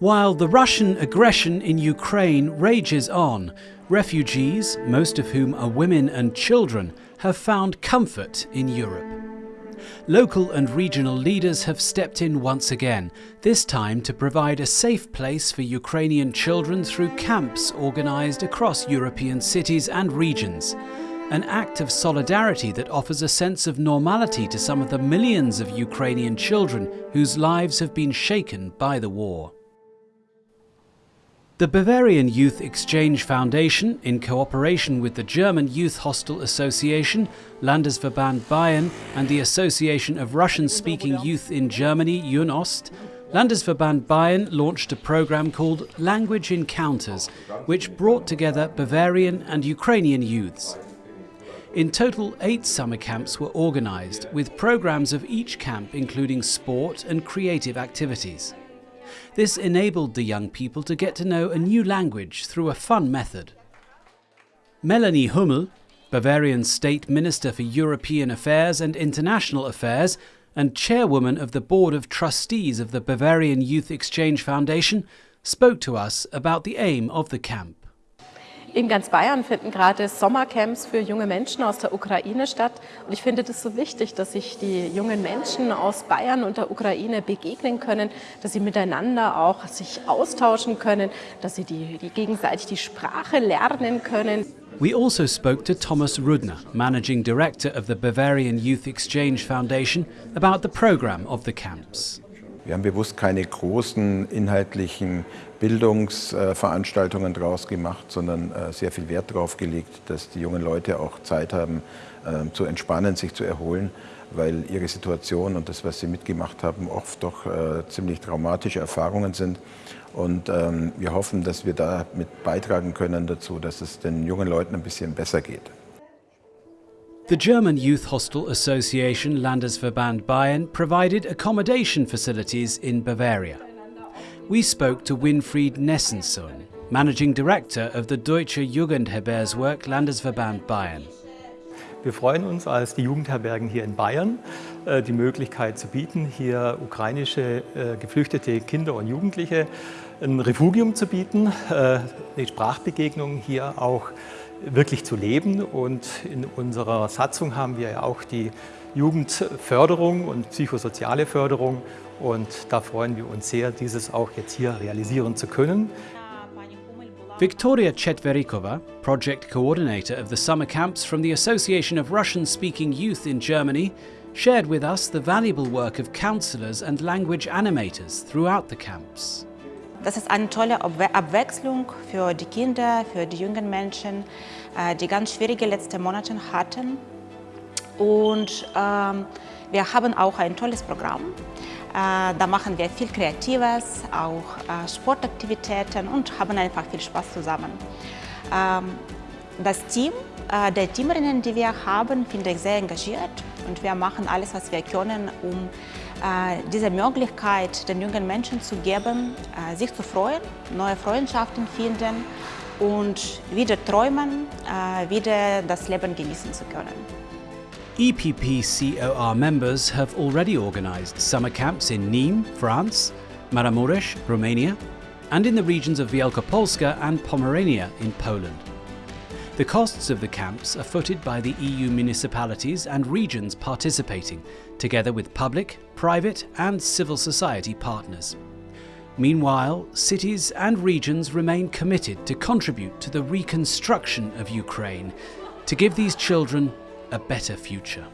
While the Russian aggression in Ukraine rages on, refugees, most of whom are women and children, have found comfort in Europe. Local and regional leaders have stepped in once again, this time to provide a safe place for Ukrainian children through camps organised across European cities and regions. An act of solidarity that offers a sense of normality to some of the millions of Ukrainian children whose lives have been shaken by the war. The Bavarian Youth Exchange Foundation, in cooperation with the German Youth Hostel Association, Landesverband Bayern and the Association of Russian-speaking youth in Germany, JunOst, Landesverband Bayern launched a program called Language Encounters, which brought together Bavarian and Ukrainian youths. In total, eight summer camps were organised, with programs of each camp including sport and creative activities. This enabled the young people to get to know a new language through a fun method. Melanie Huml, Bavarian State Minister for European Affairs and International Affairs and chairwoman of the Board of Trustees of the Bavarian Youth Exchange Foundation, spoke to us about the aim of the camp. In ganz Bayern finden gerade Sommercamps für junge Menschen aus der Ukraine statt. Und ich finde das so wichtig, dass sich die jungen Menschen aus Bayern und der Ukraine begegnen können, dass sie miteinander auch sich austauschen können, dass sie die, die gegenseitig die Sprache lernen können. We also spoke to Thomas Rudner, Managing Director of the Bavarian Youth Exchange Foundation, about the program of the camps. Wir haben bewusst keine großen inhaltlichen Bildungsveranstaltungen draus gemacht, sondern äh, sehr viel Wert darauf gelegt, dass die jungen Leute auch Zeit haben, ähm, zu entspannen, sich zu erholen, weil ihre Situation und das, was sie mitgemacht haben, oft doch äh, ziemlich traumatische Erfahrungen sind. Und ähm, wir hoffen, dass wir damit beitragen können dazu, dass es den jungen Leuten ein bisschen besser geht. The German Youth Hostel Association Landesverband Bayern provided accommodation facilities in Bavaria. We spoke to Winfried Nessensohn, Managing Director of the Deutsche Jugendherbergswerk Landesverband Bayern. Wir freuen uns als die Jugendherbergen hier in Bayern, äh, die Möglichkeit zu bieten, hier ukrainische äh, geflüchtete Kinder und Jugendliche ein Refugium zu bieten, äh, eine Sprachbegegnung hier auch wirklich zu leben. Und in unserer Satzung haben wir ja auch die Jugendförderung und psychosoziale Förderung. Und da freuen wir uns sehr, dieses auch jetzt hier realisieren zu können. Victoria Chetverikova, project coordinator of the summer camps from the Association of Russian-speaking youth in Germany, shared with us the valuable work of counselors and language animators throughout the camps. Das ist eine tolle Abwechslung für die Kinder, für die jungen Menschen, äh, die ganz schwierige letzte Monate hatten. Und ähm, wir haben auch ein tolles Programm. Äh, da machen wir viel Kreatives, auch äh, Sportaktivitäten und haben einfach viel Spaß zusammen. Ähm, das Team, der Teamerinnen, die wir haben, finde ich sehr engagiert und wir machen alles, was wir können, um äh, diese Möglichkeit den jungen Menschen zu geben, äh, sich zu freuen, neue Freundschaften finden und wieder träumen, äh, wieder das Leben genießen zu können. EPP-COR members have already organised summer camps in Nîmes, France, Maramuresh, Romania, and in the regions of Wielkopolska and Pomerania in Poland. The costs of the camps are footed by the EU municipalities and regions participating, together with public, private and civil society partners. Meanwhile, cities and regions remain committed to contribute to the reconstruction of Ukraine, to give these children a better future.